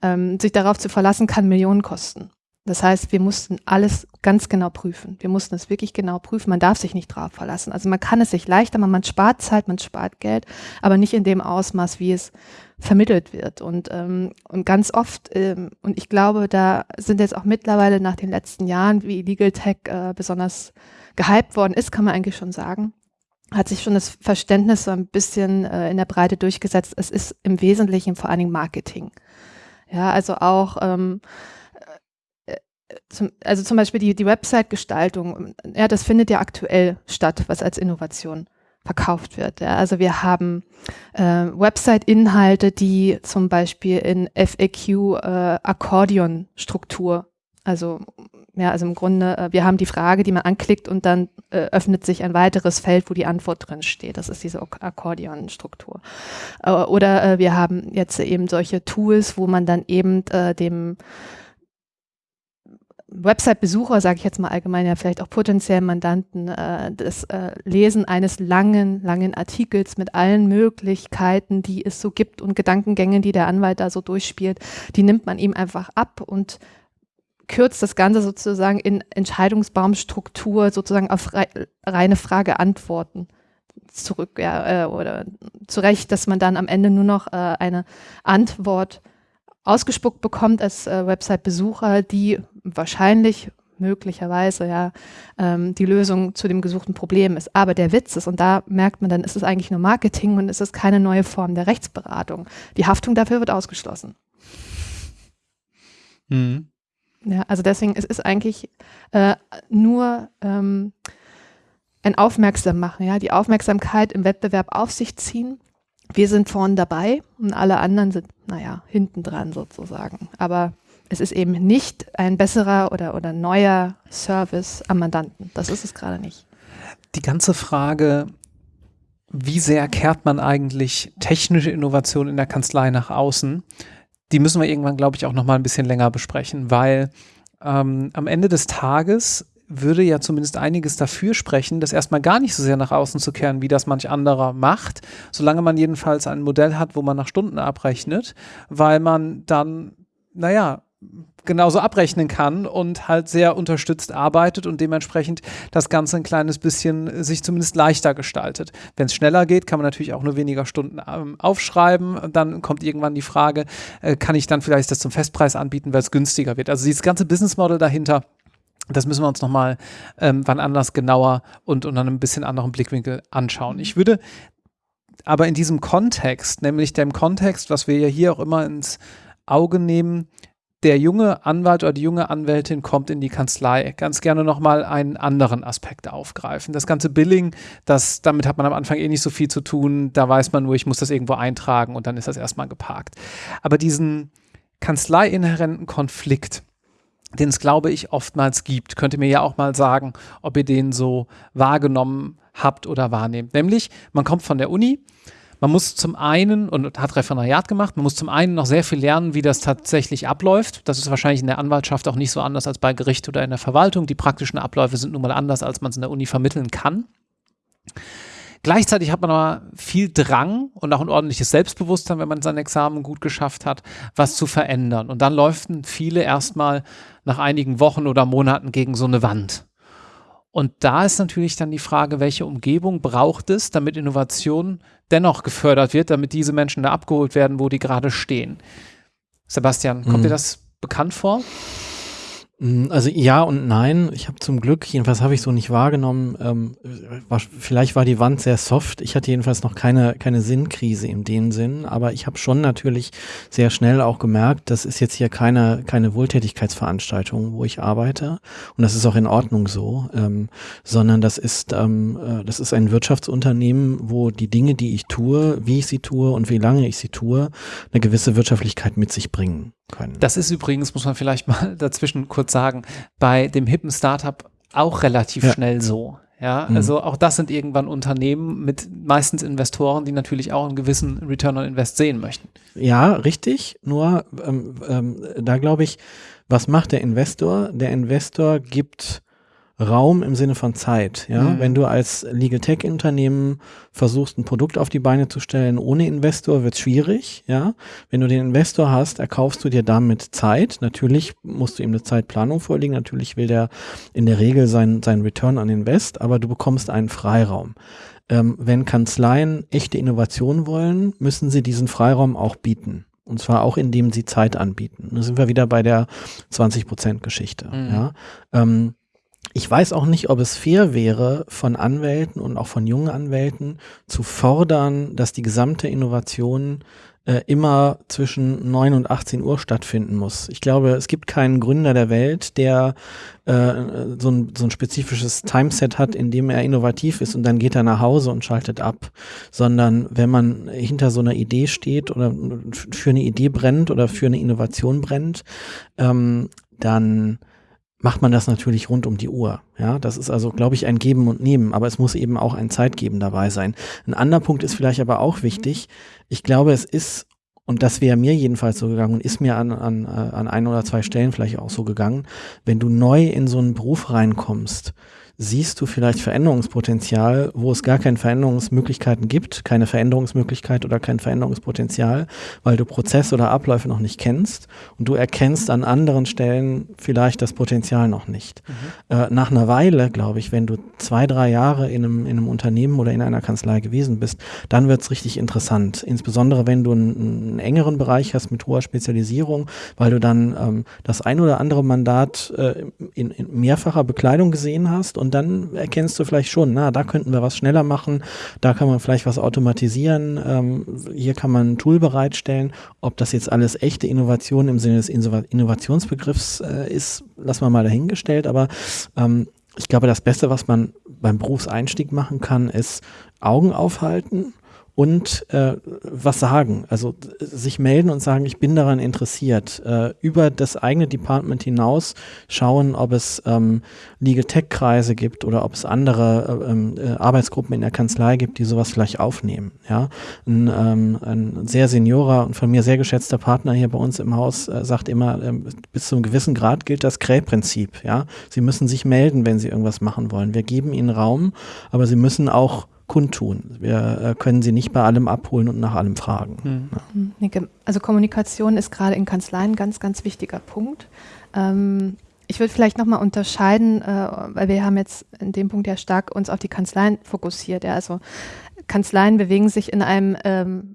ähm, sich darauf zu verlassen, kann Millionen kosten. Das heißt, wir mussten alles ganz genau prüfen. Wir mussten es wirklich genau prüfen. Man darf sich nicht drauf verlassen. Also man kann es sich leichter machen, man spart Zeit, man spart Geld, aber nicht in dem Ausmaß, wie es vermittelt wird. Und, ähm, und ganz oft, ähm, und ich glaube, da sind jetzt auch mittlerweile nach den letzten Jahren, wie Legal Tech äh, besonders gehypt worden ist, kann man eigentlich schon sagen, hat sich schon das Verständnis so ein bisschen äh, in der Breite durchgesetzt. Es ist im Wesentlichen vor allen Dingen Marketing. Ja, also auch ähm, zum, also zum Beispiel die, die Website-Gestaltung, ja, das findet ja aktuell statt, was als Innovation verkauft wird. Ja. Also wir haben äh, Website-Inhalte, die zum Beispiel in FAQ äh, also ja, also im Grunde, äh, wir haben die Frage, die man anklickt und dann äh, öffnet sich ein weiteres Feld, wo die Antwort drin steht. Das ist diese Akkordeon-Struktur. Äh, oder äh, wir haben jetzt eben solche Tools, wo man dann eben dem Website-Besucher, sage ich jetzt mal allgemein, ja vielleicht auch potenziellen Mandanten, äh, das äh, Lesen eines langen, langen Artikels mit allen Möglichkeiten, die es so gibt und Gedankengängen, die der Anwalt da so durchspielt, die nimmt man ihm einfach ab und kürzt das Ganze sozusagen in Entscheidungsbaumstruktur sozusagen auf rei reine Frage-Antworten zurück ja, äh, oder zurecht, dass man dann am Ende nur noch äh, eine Antwort ausgespuckt bekommt als äh, Website-Besucher, die wahrscheinlich möglicherweise ja ähm, die Lösung zu dem gesuchten Problem ist. Aber der Witz ist, und da merkt man dann, ist es eigentlich nur Marketing und ist es keine neue Form der Rechtsberatung. Die Haftung dafür wird ausgeschlossen. Mhm. Ja, also deswegen es ist eigentlich äh, nur ähm, ein Aufmerksam ja, die Aufmerksamkeit im Wettbewerb auf sich ziehen wir sind vorne dabei und alle anderen sind, naja, hinten dran sozusagen. Aber es ist eben nicht ein besserer oder, oder neuer Service am Mandanten. Das ist es gerade nicht. Die ganze Frage, wie sehr kehrt man eigentlich technische Innovation in der Kanzlei nach außen, die müssen wir irgendwann, glaube ich, auch noch mal ein bisschen länger besprechen, weil ähm, am Ende des Tages würde ja zumindest einiges dafür sprechen, das erstmal gar nicht so sehr nach außen zu kehren, wie das manch anderer macht, solange man jedenfalls ein Modell hat, wo man nach Stunden abrechnet, weil man dann, naja, genauso abrechnen kann und halt sehr unterstützt arbeitet und dementsprechend das Ganze ein kleines bisschen sich zumindest leichter gestaltet. Wenn es schneller geht, kann man natürlich auch nur weniger Stunden ähm, aufschreiben. Dann kommt irgendwann die Frage, äh, kann ich dann vielleicht das zum Festpreis anbieten, weil es günstiger wird. Also dieses ganze Business Model dahinter das müssen wir uns nochmal ähm, wann anders genauer und unter einem bisschen anderen Blickwinkel anschauen. Ich würde aber in diesem Kontext, nämlich dem Kontext, was wir ja hier auch immer ins Auge nehmen, der junge Anwalt oder die junge Anwältin kommt in die Kanzlei, ganz gerne nochmal einen anderen Aspekt aufgreifen. Das ganze Billing, das, damit hat man am Anfang eh nicht so viel zu tun. Da weiß man nur, ich muss das irgendwo eintragen und dann ist das erstmal geparkt. Aber diesen kanzleiinhärenten Konflikt, den es, glaube ich, oftmals gibt. Könnt ihr mir ja auch mal sagen, ob ihr den so wahrgenommen habt oder wahrnehmt. Nämlich, man kommt von der Uni, man muss zum einen, und hat Referendariat gemacht, man muss zum einen noch sehr viel lernen, wie das tatsächlich abläuft. Das ist wahrscheinlich in der Anwaltschaft auch nicht so anders als bei Gericht oder in der Verwaltung. Die praktischen Abläufe sind nun mal anders, als man es in der Uni vermitteln kann. Gleichzeitig hat man aber viel Drang und auch ein ordentliches Selbstbewusstsein, wenn man sein Examen gut geschafft hat, was zu verändern. Und dann läuft viele erstmal nach einigen Wochen oder Monaten gegen so eine Wand. Und da ist natürlich dann die Frage, welche Umgebung braucht es, damit Innovation dennoch gefördert wird, damit diese Menschen da abgeholt werden, wo die gerade stehen. Sebastian, kommt mhm. dir das bekannt vor? Mm, also ja und nein. Ich habe zum Glück, jedenfalls habe ich so nicht wahrgenommen, ähm, war, vielleicht war die Wand sehr soft. Ich hatte jedenfalls noch keine, keine Sinnkrise in dem Sinn, aber ich habe schon natürlich sehr schnell auch gemerkt, das ist jetzt hier keine, keine Wohltätigkeitsveranstaltung, wo ich arbeite. Und das ist auch in Ordnung so, ähm, sondern das ist, ähm, äh, das ist ein Wirtschaftsunternehmen, wo die Dinge, die ich tue, wie ich sie tue und wie lange ich sie tue, eine gewisse Wirtschaftlichkeit mit sich bringen können. Das ist übrigens, muss man vielleicht mal <laughs> dazwischen kurz sagen, bei dem hippen Startup auch relativ ja. schnell so. Ja, mhm. also auch das sind irgendwann Unternehmen mit meistens Investoren, die natürlich auch einen gewissen Return on Invest sehen möchten. Ja, richtig. Nur ähm, ähm, da glaube ich, was macht der Investor? Der Investor gibt Raum im Sinne von Zeit. Ja, mhm. wenn du als Legal Tech Unternehmen versuchst, ein Produkt auf die Beine zu stellen ohne Investor, wird es schwierig. Ja, wenn du den Investor hast, erkaufst du dir damit Zeit. Natürlich musst du ihm eine Zeitplanung vorlegen. Natürlich will der in der Regel sein, sein Return on Invest, aber du bekommst einen Freiraum. Ähm, wenn Kanzleien echte Innovation wollen, müssen sie diesen Freiraum auch bieten. Und zwar auch, indem sie Zeit anbieten. Da sind wir wieder bei der 20-Prozent-Geschichte. Mhm. Ja? Ähm, ich weiß auch nicht, ob es fair wäre, von Anwälten und auch von jungen Anwälten zu fordern, dass die gesamte Innovation äh, immer zwischen 9 und 18 Uhr stattfinden muss. Ich glaube, es gibt keinen Gründer der Welt, der äh, so, ein, so ein spezifisches Timeset hat, in dem er innovativ ist und dann geht er nach Hause und schaltet ab. Sondern wenn man hinter so einer Idee steht oder für eine Idee brennt oder für eine Innovation brennt, ähm, dann macht man das natürlich rund um die Uhr. Ja, das ist also, glaube ich, ein Geben und Nehmen, aber es muss eben auch ein Zeitgeben dabei sein. Ein anderer Punkt ist vielleicht aber auch wichtig. Ich glaube, es ist, und das wäre mir jedenfalls so gegangen und ist mir an, an, äh, an ein oder zwei Stellen vielleicht auch so gegangen, wenn du neu in so einen Beruf reinkommst, siehst du vielleicht Veränderungspotenzial, wo es gar keine Veränderungsmöglichkeiten gibt, keine Veränderungsmöglichkeit oder kein Veränderungspotenzial, weil du Prozesse oder Abläufe noch nicht kennst und du erkennst an anderen Stellen vielleicht das Potenzial noch nicht. Mhm. Äh, nach einer Weile, glaube ich, wenn du zwei, drei Jahre in einem, in einem Unternehmen oder in einer Kanzlei gewesen bist, dann wird es richtig interessant. Insbesondere wenn du einen, einen, engeren Bereich hast mit hoher Spezialisierung, weil du dann ähm, das ein oder andere Mandat äh, in, in mehrfacher Bekleidung gesehen hast und und dann erkennst du vielleicht schon, na, da könnten wir was schneller machen, da kann man vielleicht was automatisieren, ähm, hier kann man ein Tool bereitstellen. Ob das jetzt alles echte Innovation im Sinne des Innovationsbegriffs äh, ist, lassen wir mal dahingestellt, aber ähm, ich glaube, das Beste, was man beim Berufseinstieg machen kann, ist Augen aufhalten und äh, was sagen. Also sich melden und sagen, ich bin daran interessiert. Äh, über das eigene Department hinaus schauen, ob es ähm, Legal Tech-Kreise gibt oder ob es andere äh, ähm, äh, Arbeitsgruppen in der Kanzlei gibt, die sowas vielleicht aufnehmen. Ja? Ein, ähm, ein sehr seniorer und von mir sehr geschätzter Partner hier bei uns im Haus äh, sagt immer, ähm, bis zu einem gewissen Grad gilt das Krähprinzip. Ja? Sie müssen sich melden, wenn Sie irgendwas machen wollen. Wir geben Ihnen Raum, aber Sie müssen auch kundtun. Wir äh, können sie nicht bei allem abholen und nach allem fragen. Hm. Ja. Hm, also Kommunikation ist gerade in Kanzleien ein ganz, ganz wichtiger Punkt. Ähm, ich würde vielleicht nochmal unterscheiden, äh, weil wir haben jetzt in dem Punkt ja stark uns auf die Kanzleien fokussiert. Ja. Also Kanzleien bewegen sich in einem, ähm,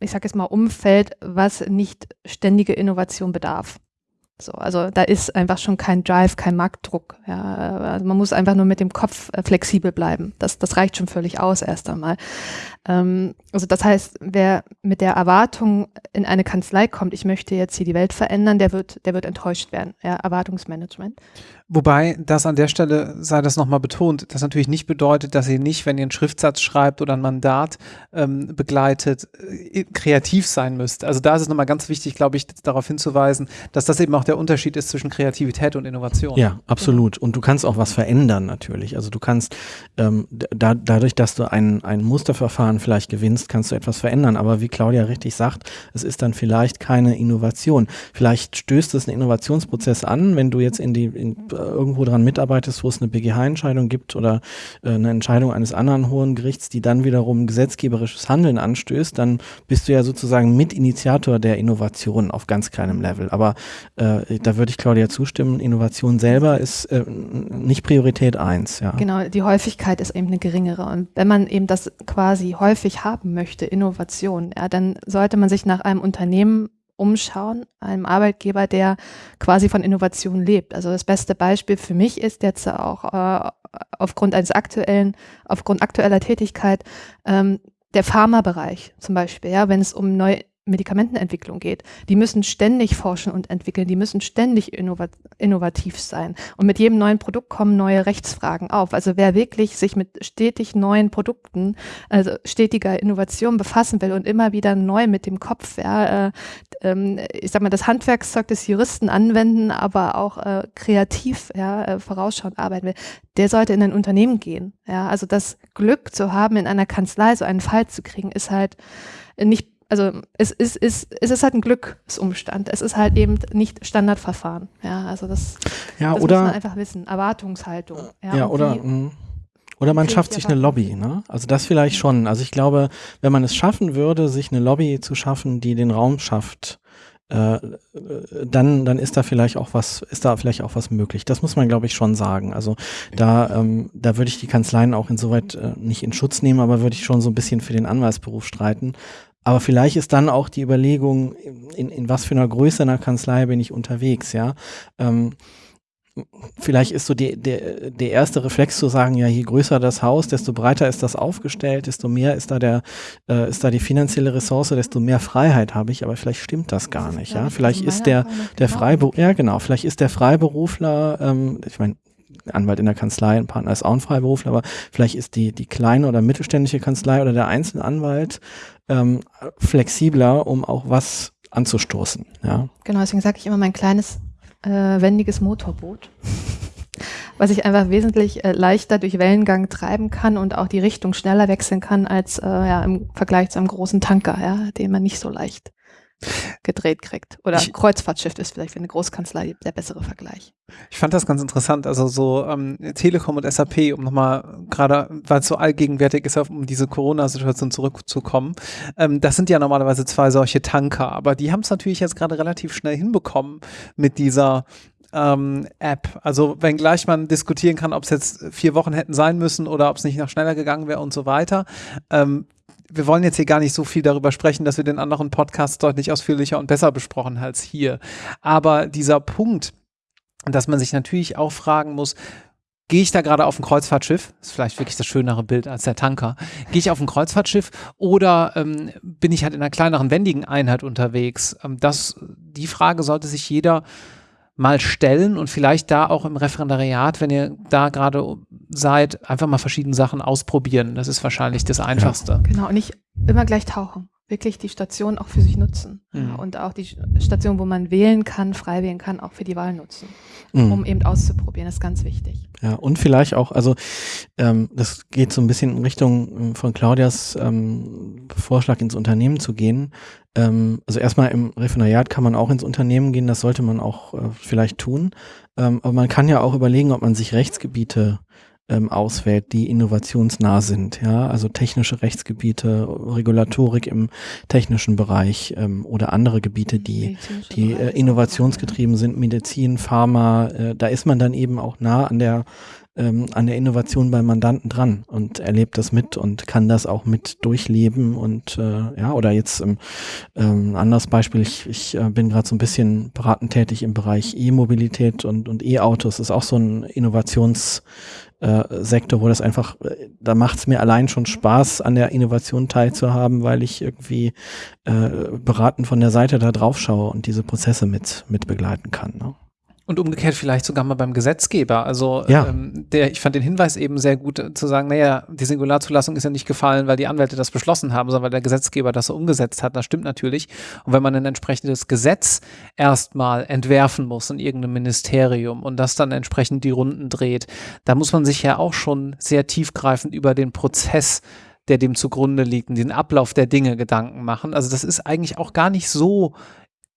ich sage jetzt mal, Umfeld, was nicht ständige Innovation bedarf. So, also da ist einfach schon kein Drive, kein Marktdruck. Ja. Also man muss einfach nur mit dem Kopf äh, flexibel bleiben. Das, das reicht schon völlig aus erst einmal. Ähm, also das heißt, wer mit der Erwartung in eine Kanzlei kommt, ich möchte jetzt hier die Welt verändern, der wird, der wird enttäuscht werden. Ja, Erwartungsmanagement. Wobei das an der Stelle sei das nochmal betont, das natürlich nicht bedeutet, dass ihr nicht, wenn ihr einen Schriftsatz schreibt oder ein Mandat ähm, begleitet, äh, kreativ sein müsst. Also da ist es nochmal ganz wichtig, glaube ich, darauf hinzuweisen, dass das eben auch der Unterschied ist zwischen Kreativität und Innovation. Ja, absolut. Und du kannst auch was verändern natürlich. Also du kannst ähm, da, dadurch, dass du ein, ein Musterverfahren vielleicht gewinnst, kannst du etwas verändern. Aber wie Claudia richtig sagt, es ist dann vielleicht keine Innovation. Vielleicht stößt es einen Innovationsprozess an, wenn du jetzt in die in, irgendwo dran mitarbeitest, wo es eine BGH-Entscheidung gibt oder äh, eine Entscheidung eines anderen hohen Gerichts, die dann wiederum gesetzgeberisches Handeln anstößt, dann bist du ja sozusagen Mitinitiator der Innovation auf ganz kleinem Level. Aber äh, da würde ich Claudia zustimmen, Innovation selber ist äh, nicht Priorität eins. Ja. Genau, die Häufigkeit ist eben eine geringere. Und wenn man eben das quasi häufig haben möchte, Innovation, ja, dann sollte man sich nach einem Unternehmen umschauen, einem Arbeitgeber, der quasi von Innovation lebt. Also das beste Beispiel für mich ist jetzt auch äh, aufgrund eines aktuellen, aufgrund aktueller Tätigkeit ähm, der Pharmabereich zum Beispiel, ja, wenn es um neue Medikamentenentwicklung geht. Die müssen ständig forschen und entwickeln, die müssen ständig innovat innovativ sein. Und mit jedem neuen Produkt kommen neue Rechtsfragen auf. Also wer wirklich sich mit stetig neuen Produkten, also stetiger Innovation befassen will und immer wieder neu mit dem Kopf, ja, äh, äh, ich sag mal, das Handwerkszeug des Juristen anwenden, aber auch äh, kreativ, ja, äh, vorausschauend arbeiten will, der sollte in ein Unternehmen gehen. Ja, also das Glück zu haben, in einer Kanzlei so einen Fall zu kriegen, ist halt nicht also es ist, es, es ist halt ein Glücksumstand. Es ist halt eben nicht Standardverfahren. Ja, also das, ja, das oder, muss man einfach wissen. Erwartungshaltung. Ja, ja oder, mh. oder man schafft sich eine Lobby. Ne? Also das vielleicht schon. Also ich glaube, wenn man es schaffen würde, sich eine Lobby zu schaffen, die den Raum schafft, äh, dann, dann ist da vielleicht auch was, ist da vielleicht auch was möglich. Das muss man, glaube ich, schon sagen. Also da, ähm, da würde ich die Kanzleien auch insoweit äh, nicht in Schutz nehmen, aber würde ich schon so ein bisschen für den Anwaltsberuf streiten, aber vielleicht ist dann auch die Überlegung, in, in was für einer Größe einer Kanzlei bin ich unterwegs, ja. Ähm, vielleicht ist so die, der, der erste Reflex zu sagen, ja, je größer das Haus, desto breiter ist das aufgestellt, desto mehr ist da der, äh, ist da die finanzielle Ressource, desto mehr Freiheit habe ich, aber vielleicht stimmt das gar das nicht, ja. Vielleicht ist der, der genau. Freiberufler, ja genau, vielleicht ist der Freiberufler, ähm, ich meine, Anwalt in der Kanzlei, ein Partner ist auch ein Freiberufler, aber vielleicht ist die, die kleine oder mittelständische Kanzlei oder der einzelne Anwalt ähm, flexibler, um auch was anzustoßen. Ja. Genau, deswegen sage ich immer mein kleines äh, wendiges Motorboot, <laughs> was ich einfach wesentlich äh, leichter durch Wellengang treiben kann und auch die Richtung schneller wechseln kann als äh, ja, im Vergleich zu einem großen Tanker, ja, den man nicht so leicht gedreht kriegt. Oder ich, Kreuzfahrtschiff ist vielleicht für eine Großkanzlei der bessere Vergleich. Ich fand das ganz interessant, also so ähm, Telekom und SAP, um nochmal gerade, weil es so allgegenwärtig ist, um diese Corona-Situation zurückzukommen, ähm, das sind ja normalerweise zwei solche Tanker, aber die haben es natürlich jetzt gerade relativ schnell hinbekommen mit dieser ähm, App. Also wenngleich man diskutieren kann, ob es jetzt vier Wochen hätten sein müssen oder ob es nicht noch schneller gegangen wäre und so weiter. Ähm, wir wollen jetzt hier gar nicht so viel darüber sprechen, dass wir den anderen Podcasts deutlich ausführlicher und besser besprochen als hier. Aber dieser Punkt, dass man sich natürlich auch fragen muss, gehe ich da gerade auf ein Kreuzfahrtschiff? Ist vielleicht wirklich das schönere Bild als der Tanker. Gehe ich auf ein Kreuzfahrtschiff oder ähm, bin ich halt in einer kleineren, wendigen Einheit unterwegs? Ähm, das, die Frage sollte sich jeder mal stellen und vielleicht da auch im Referendariat, wenn ihr da gerade seid, einfach mal verschiedene Sachen ausprobieren. Das ist wahrscheinlich das Einfachste. Genau, und nicht immer gleich tauchen. Wirklich die Station auch für sich nutzen. Mhm. Und auch die Station, wo man wählen kann, frei wählen kann, auch für die Wahl nutzen. Mhm. Um eben auszuprobieren. Das ist ganz wichtig. Ja, und vielleicht auch, also ähm, das geht so ein bisschen in Richtung ähm, von Claudias ähm, Vorschlag ins Unternehmen zu gehen. Ähm, also erstmal im Referendariat kann man auch ins Unternehmen gehen, das sollte man auch äh, vielleicht tun. Ähm, aber man kann ja auch überlegen, ob man sich Rechtsgebiete ähm, auswählt, die innovationsnah sind. Ja, also technische Rechtsgebiete, Regulatorik im technischen Bereich ähm, oder andere Gebiete, die die äh, innovationsgetrieben sind, Medizin, Pharma, äh, da ist man dann eben auch nah an der ähm, an der Innovation beim Mandanten dran und erlebt das mit und kann das auch mit durchleben und äh, ja, oder jetzt ähm, ähm, ein anderes Beispiel, ich, ich äh, bin gerade so ein bisschen beratend tätig im Bereich E-Mobilität und, und E-Autos, ist auch so ein Innovations äh, Sektor, wo das einfach, äh, da macht es mir allein schon Spaß, an der Innovation teilzuhaben, weil ich irgendwie äh, beraten von der Seite da drauf schaue und diese Prozesse mit, mit begleiten kann. Ne? Und umgekehrt vielleicht sogar mal beim Gesetzgeber. Also Ja. ähm, der, ich fand den Hinweis eben sehr gut äh, zu sagen, naja, die Singularzulassung ist ja nicht gefallen, weil die Anwälte das beschlossen haben, sondern weil der Gesetzgeber das so umgesetzt hat. Das stimmt natürlich. Und wenn man ein entsprechendes Gesetz erstmal entwerfen muss in irgendeinem Ministerium und das dann entsprechend die Runden dreht, da muss man sich ja auch schon sehr tiefgreifend über den Prozess der dem zugrunde liegt, und den Ablauf der Dinge Gedanken machen. Also das ist eigentlich auch gar nicht so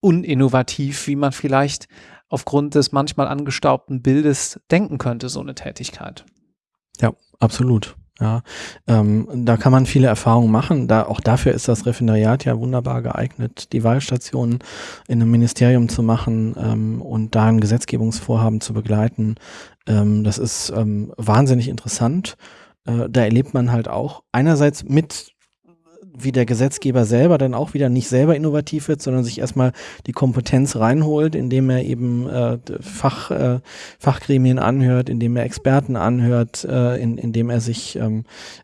uninnovativ, wie man vielleicht aufgrund des manchmal angestaubten Bildes denken könnte, so eine Tätigkeit. Absolut. Ja, ähm, da kann man viele Erfahrungen machen. Da, auch dafür ist das Referendariat ja wunderbar geeignet, die Wahlstationen in einem Ministerium zu machen ähm, und da ein Gesetzgebungsvorhaben zu begleiten. Ähm, das ist ähm, wahnsinnig interessant. Äh, da erlebt man halt auch einerseits mit wie der Gesetzgeber selber dann auch wieder nicht selber innovativ wird, sondern sich erstmal die Kompetenz reinholt, indem er eben äh, Fach, äh, Fachgremien anhört, indem er Experten anhört, äh, in, indem er sich, ähm,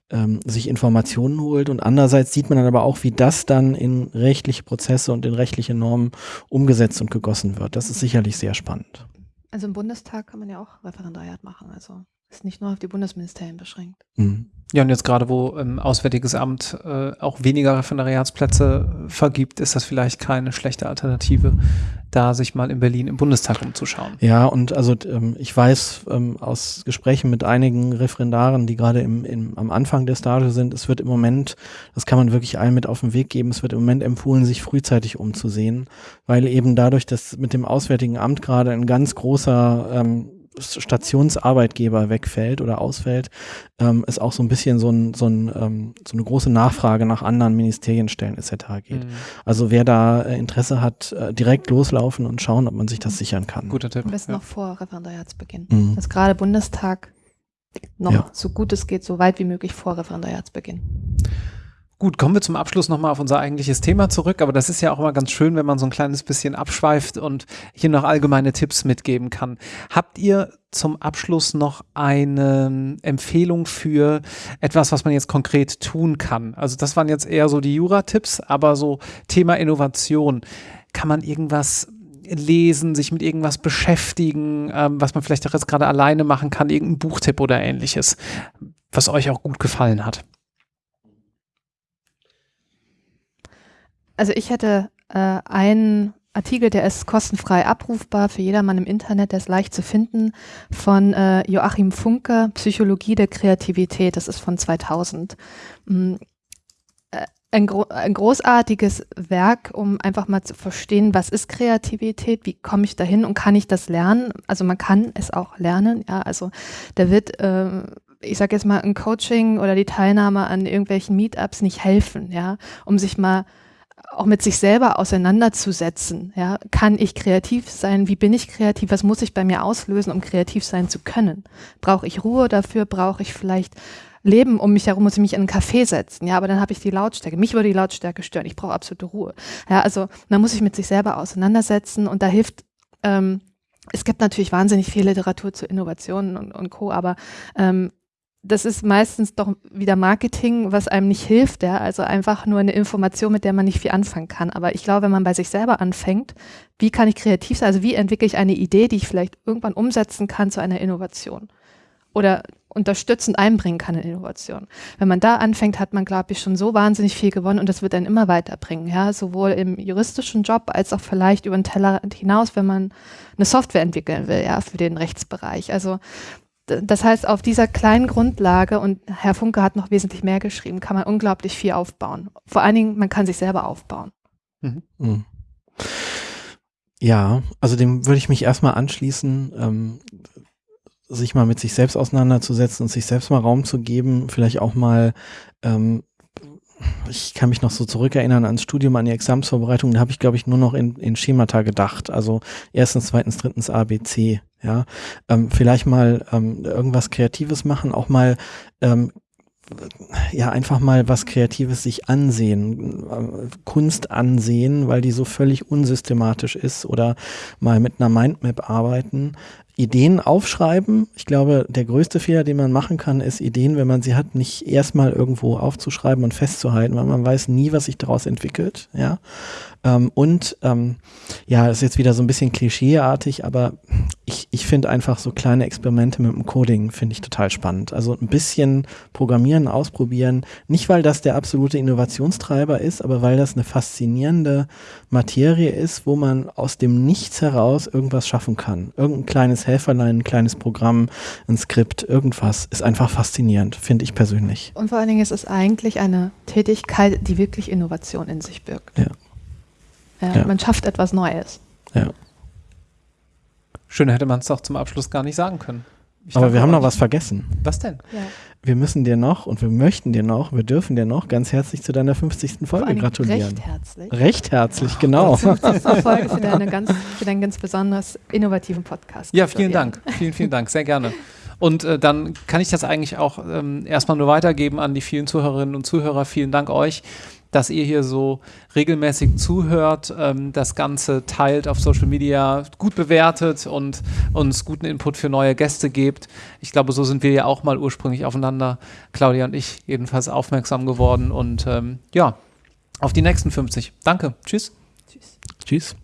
ähm, sich Informationen holt. Und andererseits sieht man dann aber auch, wie das dann in rechtliche Prozesse und in rechtliche Normen umgesetzt und gegossen wird. Das ist sicherlich sehr spannend. Also im Bundestag kann man ja auch Referendariat machen. Also ist nicht nur auf die Bundesministerien beschränkt. Mhm. Ja, und jetzt gerade, wo ähm, Auswärtiges Amt äh, auch weniger Referendariatsplätze vergibt, ist das vielleicht keine schlechte Alternative, da sich mal in Berlin im Bundestag umzuschauen. Ja, und also ähm, ich weiß ähm, aus Gesprächen mit einigen Referendaren, die gerade im, im, am Anfang der Stage sind, es wird im Moment, das kann man wirklich allen mit auf den Weg geben, es wird im Moment empfohlen, sich frühzeitig umzusehen, weil eben dadurch, dass mit dem Auswärtigen Amt gerade ein ganz großer ähm, Stationsarbeitgeber wegfällt oder ausfällt, ähm, es auch so ein bisschen so, ein, so, ein, ähm, so eine große Nachfrage nach anderen Ministerienstellen etc. geht. Mhm. Also wer da äh, Interesse hat, äh, direkt loslaufen und schauen, ob man sich das sichern kann. Guter Tipp. Am besten Ja. noch vor Referendariatsbeginn. Mhm. Dass gerade Bundestag noch Ja. so gut es geht, so weit wie möglich vor Referendariatsbeginn. Gut, kommen wir zum Abschluss nochmal auf unser eigentliches Thema zurück, aber das ist ja auch immer ganz schön, wenn man so ein kleines bisschen abschweift und hier noch allgemeine Tipps mitgeben kann. Habt ihr zum Abschluss noch eine Empfehlung für etwas, was man jetzt konkret tun kann? Also das waren jetzt eher so die Jura-Tipps, aber so Thema Innovation. Kann man irgendwas lesen, sich mit irgendwas beschäftigen, ähm, was man vielleicht auch jetzt gerade alleine machen kann, irgendein Buchtipp oder ähnliches, was euch auch gut gefallen hat? Also ich hätte äh, einen Artikel, der ist kostenfrei abrufbar für jedermann im Internet, der ist leicht zu finden, von äh, Joachim Funke, Psychologie der Kreativität, das ist von 2000. Mm, äh, Ein, gro ein großartiges Werk, um einfach mal zu verstehen, was ist Kreativität, wie komme ich dahin und kann ich das lernen? Also man kann es auch lernen, ja, also da wird äh, ich sage jetzt mal, ein Coaching oder die Teilnahme an irgendwelchen Meetups nicht helfen, ja, um sich mal auch mit sich selber auseinanderzusetzen. Ja, kann ich kreativ sein? Wie bin ich kreativ? Was muss ich bei mir auslösen, um kreativ sein zu können? Brauche ich Ruhe dafür? Brauche ich vielleicht Leben um mich herum? Muss ich mich in einen Café setzen? Ja, aber dann habe ich die Lautstärke. Mich würde die Lautstärke stören. Ich brauche absolute Ruhe. Ja, also man muss sich mit sich selber auseinandersetzen und da hilft ähm, es gibt natürlich wahnsinnig viel Literatur zu Innovationen und, und Co., aber ähm, das ist meistens doch wieder Marketing, was einem nicht hilft, ja. Also einfach nur eine Information, mit der man nicht viel anfangen kann. Aber ich glaube, wenn man bei sich selber anfängt, wie kann ich kreativ sein? Also wie entwickle ich eine Idee, die ich vielleicht irgendwann umsetzen kann zu einer Innovation? Oder unterstützend einbringen kann in Innovation. Wenn man da anfängt, hat man, glaube ich, schon so wahnsinnig viel gewonnen und das wird einen immer weiterbringen, ja, sowohl im juristischen Job als auch vielleicht über den Teller hinaus, wenn man eine Software entwickeln will, ja, für den Rechtsbereich. Also das heißt, auf dieser kleinen Grundlage, und Herr Funke hat noch wesentlich mehr geschrieben, kann man unglaublich viel aufbauen. Vor allen Dingen, man kann sich selber aufbauen. Mhm. mhm. Ja, also dem würde ich mich erstmal anschließen. Ähm, sich mal mit sich selbst auseinanderzusetzen und sich selbst mal Raum zu geben, vielleicht auch mal ähm, ich kann mich noch so zurückerinnern ans Studium, an die Examsvorbereitung, da habe ich, glaube ich, nur noch in, in Schemata gedacht. Also erstens, zweitens, drittens ABC. Ja, ähm, vielleicht mal ähm, irgendwas Kreatives machen, auch mal ähm, ja einfach mal was Kreatives sich ansehen, äh, Kunst ansehen, weil die so völlig unsystematisch ist oder mal mit einer Mindmap arbeiten. Ideen aufschreiben. Ich glaube, der größte Fehler, den man machen kann, ist Ideen, wenn man sie hat, nicht erstmal irgendwo aufzuschreiben und festzuhalten, weil man weiß nie, was sich daraus entwickelt. Ja. Ähm, und ähm, ja, ist jetzt wieder so ein bisschen klischeeartig, aber ich, ich finde einfach so kleine Experimente mit dem Coding finde ich total spannend. Also ein bisschen programmieren, ausprobieren. Nicht, weil das der absolute Innovationstreiber ist, aber weil das eine faszinierende Materie ist, wo man aus dem Nichts heraus irgendwas schaffen kann. Irgendein kleines Helferlein, ein kleines Programm, ein Skript, irgendwas ist einfach faszinierend, finde ich persönlich. Und vor allen Dingen ist es eigentlich eine Tätigkeit, die wirklich Innovation in sich birgt. Ja. Ja, ja. Man schafft etwas Neues. Ja. Schöner hätte man es doch zum Abschluss gar nicht sagen können. Ich Aber wir haben noch was vergessen. Was denn? Ja. Wir müssen dir noch und wir möchten dir noch, wir dürfen dir noch ganz herzlich zu deiner 50. Folge gratulieren. Recht herzlich. Recht herzlich, genau. 50. <laughs> Folge für, deine ganz, für deinen ganz besonders innovativen Podcast. Ja, vielen Dank. Vielen, vielen Dank. Sehr gerne. Und äh, dann kann ich das eigentlich auch ähm, erstmal nur weitergeben an die vielen Zuhörerinnen und Zuhörer. Vielen Dank euch dass ihr hier so regelmäßig zuhört, ähm, das Ganze teilt auf Social Media, gut bewertet und uns guten Input für neue Gäste gebt. Ich glaube, so sind wir ja auch mal ursprünglich aufeinander, Claudia und ich, jedenfalls aufmerksam geworden. Und ähm, ja, auf die nächsten 50. Danke. Tschüss. Tschüss. Tschüss.